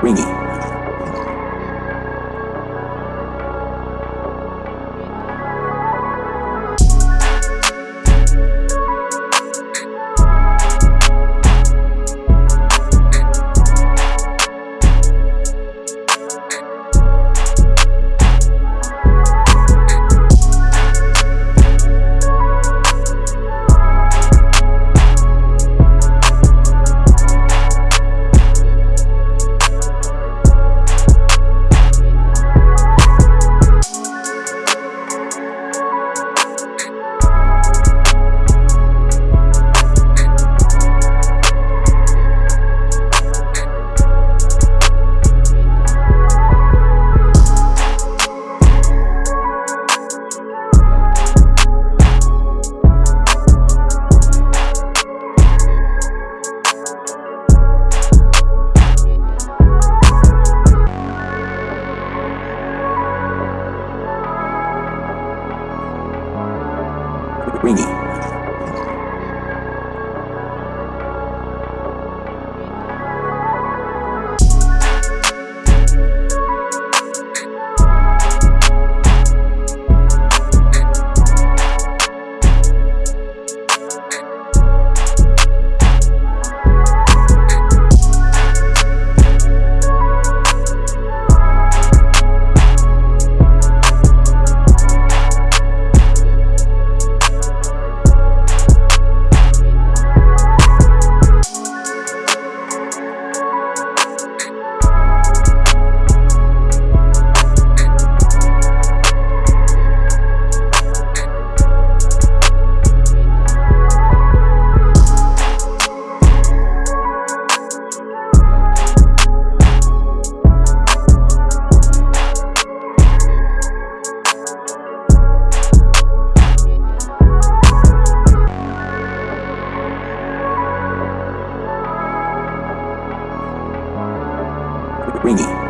Ringy. Ringy. Ringy.